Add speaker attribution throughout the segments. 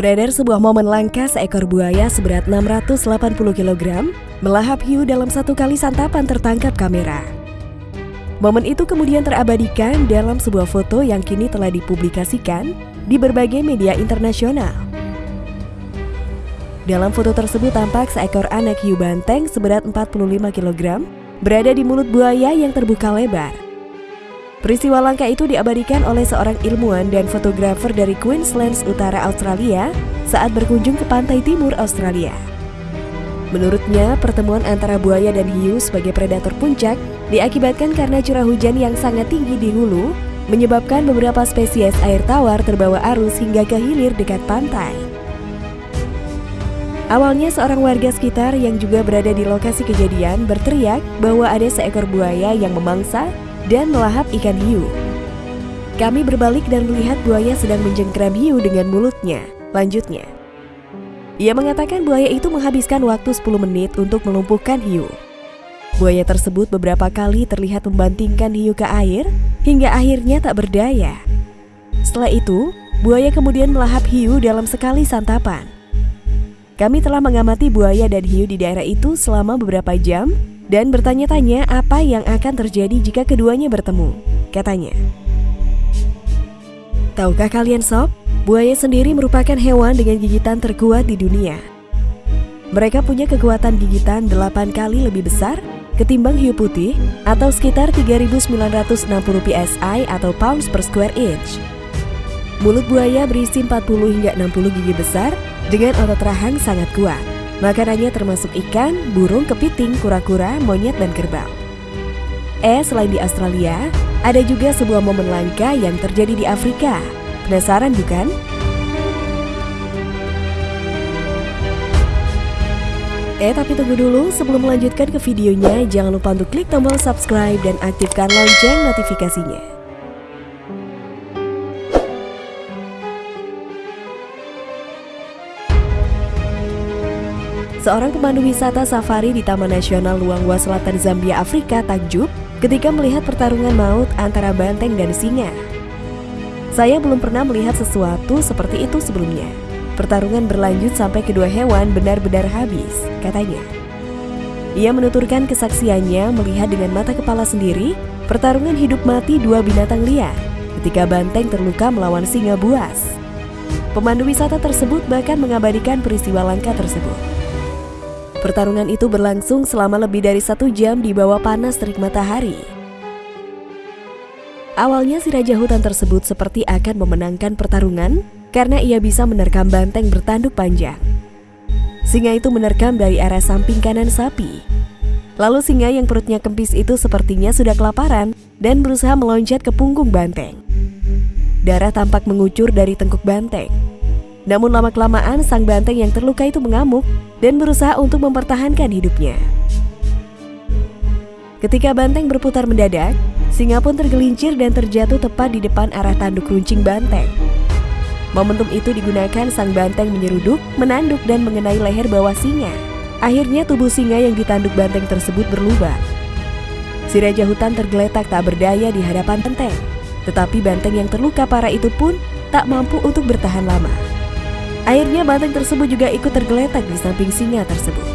Speaker 1: Beredar sebuah momen langka seekor buaya seberat 680 kg melahap hiu dalam satu kali santapan tertangkap kamera. Momen itu kemudian terabadikan dalam sebuah foto yang kini telah dipublikasikan di berbagai media internasional. Dalam foto tersebut tampak seekor anak hiu banteng seberat 45 kg berada di mulut buaya yang terbuka lebar. Peristiwa langka itu diabadikan oleh seorang ilmuwan dan fotografer dari Queensland Utara Australia saat berkunjung ke pantai timur Australia. Menurutnya, pertemuan antara buaya dan hiu sebagai predator puncak diakibatkan karena curah hujan yang sangat tinggi di hulu, menyebabkan beberapa spesies air tawar terbawa arus hingga ke hilir dekat pantai. Awalnya seorang warga sekitar yang juga berada di lokasi kejadian berteriak bahwa ada seekor buaya yang memangsa dan melahap ikan hiu. Kami berbalik dan melihat buaya sedang menjengkram hiu dengan mulutnya. Lanjutnya, ia mengatakan buaya itu menghabiskan waktu 10 menit untuk melumpuhkan hiu. Buaya tersebut beberapa kali terlihat membantingkan hiu ke air hingga akhirnya tak berdaya. Setelah itu, buaya kemudian melahap hiu dalam sekali santapan. Kami telah mengamati buaya dan hiu di daerah itu selama beberapa jam dan bertanya-tanya apa yang akan terjadi jika keduanya bertemu, katanya. Tahukah kalian sob, buaya sendiri merupakan hewan dengan gigitan terkuat di dunia. Mereka punya kekuatan gigitan 8 kali lebih besar ketimbang hiu putih atau sekitar 3960 psi atau pounds per square inch. Mulut buaya berisi 40 hingga 60 gigi besar dengan otot rahang sangat kuat. Makanannya termasuk ikan, burung, kepiting, kura-kura, monyet, dan kerbau. Eh, selain di Australia, ada juga sebuah momen langka yang terjadi di Afrika. Penasaran bukan? Eh, tapi tunggu dulu, sebelum melanjutkan ke videonya, jangan lupa untuk klik tombol subscribe dan aktifkan lonceng notifikasinya. Seorang pemandu wisata safari di Taman Nasional Luangwa Selatan Zambia, Afrika takjub ketika melihat pertarungan maut antara banteng dan singa. Saya belum pernah melihat sesuatu seperti itu sebelumnya. Pertarungan berlanjut sampai kedua hewan benar-benar habis, katanya. Ia menuturkan kesaksiannya melihat dengan mata kepala sendiri pertarungan hidup mati dua binatang liar ketika banteng terluka melawan singa buas. Pemandu wisata tersebut bahkan mengabadikan peristiwa langka tersebut. Pertarungan itu berlangsung selama lebih dari satu jam di bawah panas terik matahari. Awalnya si raja hutan tersebut seperti akan memenangkan pertarungan karena ia bisa menerkam banteng bertanduk panjang. Singa itu menerkam dari arah samping kanan sapi. Lalu singa yang perutnya kempis itu sepertinya sudah kelaparan dan berusaha meloncat ke punggung banteng. Darah tampak mengucur dari tengkuk banteng. Namun lama-kelamaan sang banteng yang terluka itu mengamuk dan berusaha untuk mempertahankan hidupnya. Ketika banteng berputar mendadak, singa pun tergelincir dan terjatuh tepat di depan arah tanduk runcing banteng. Momentum itu digunakan sang banteng menyeruduk, menanduk dan mengenai leher bawah singa. Akhirnya tubuh singa yang ditanduk banteng tersebut berlubang. Si raja hutan tergeletak tak berdaya di hadapan banteng. Tetapi banteng yang terluka parah itu pun tak mampu untuk bertahan lama. Akhirnya banteng tersebut juga ikut tergeletak di samping singa tersebut.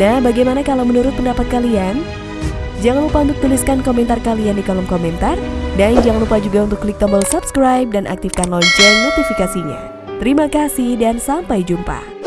Speaker 1: Nah, bagaimana kalau menurut pendapat kalian? Jangan lupa untuk tuliskan komentar kalian di kolom komentar. Dan jangan lupa juga untuk klik tombol subscribe dan aktifkan lonceng notifikasinya. Terima kasih dan sampai jumpa.